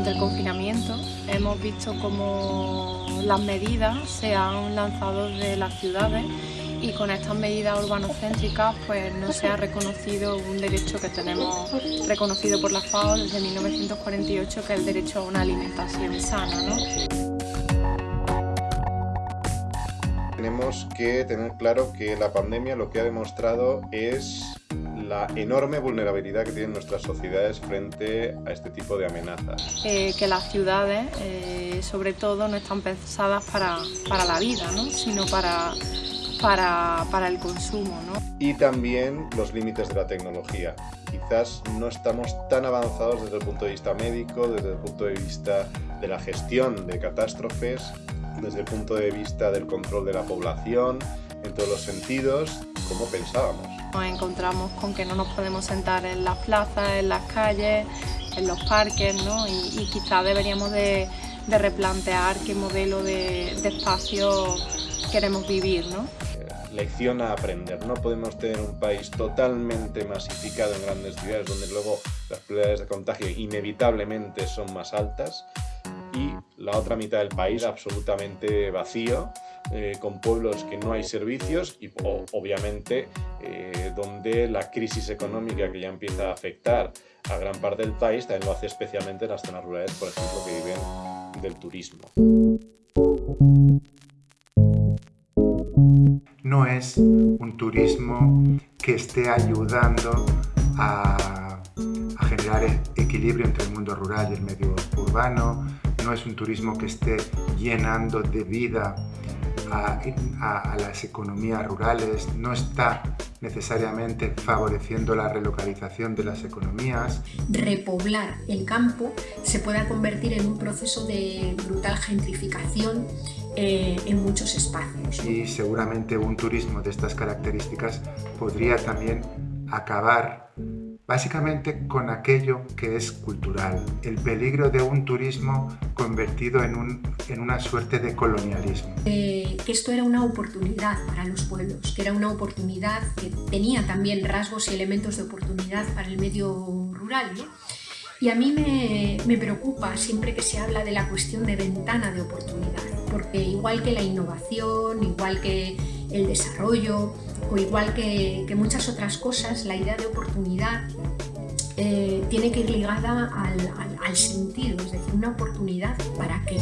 durante el confinamiento hemos visto cómo las medidas se han lanzado de las ciudades y con estas medidas urbanocéntricas pues no se ha reconocido un derecho que tenemos reconocido por la FAO desde 1948 que es el derecho a una alimentación sana. Tenemos que tener claro que la pandemia lo que ha demostrado es la enorme vulnerabilidad que tienen nuestras sociedades frente a este tipo de amenazas. Eh, que las ciudades, eh, sobre todo, no están pensadas para, para la vida, ¿no? sino para, para, para el consumo. ¿no? Y también los límites de la tecnología. Quizás no estamos tan avanzados desde el punto de vista médico, desde el punto de vista de la gestión de catástrofes, desde el punto de vista del control de la población, en todos los sentidos, como pensábamos. Nos encontramos con que no nos podemos sentar en las plazas, en las calles, en los parques, ¿no? y, quizá deberíamos de, replantear qué modelo de, espacio queremos vivir. ¿no? Lección a aprender. No podemos tener un país totalmente masificado en grandes ciudades donde luego las probabilidades de contagio inevitablemente son más altas y la otra mitad del país absolutamente vacío, eh, con pueblos que no hay servicios y obviamente eh, donde la crisis económica que ya empieza a afectar a gran parte del país también lo hace especialmente en las zonas rurales, por ejemplo, que viven del turismo. No es un turismo que esté ayudando a, a generar equilibrio entre el mundo rural y el medio urbano, no es un turismo que esté llenando de vida a, las economías rurales, no está necesariamente favoreciendo la relocalización de las economías. Repoblar el campo se pueda convertir en un proceso de brutal gentrificación eh, en muchos espacios. Y seguramente un turismo de estas características podría también acabar básicamente con aquello que es cultural, el peligro de un turismo convertido en, un, en una suerte de colonialismo. Eh, que esto era una oportunidad para los pueblos, que era una oportunidad que tenía también rasgos y elementos de oportunidad para el medio rural. Y a mí me, me preocupa siempre que se habla de la cuestión de ventana de oportunidad, porque igual que la innovación, igual que el desarrollo o igual que, muchas otras cosas, la idea de oportunidad eh, tiene que ir ligada al, sentido, es decir, una oportunidad para qué.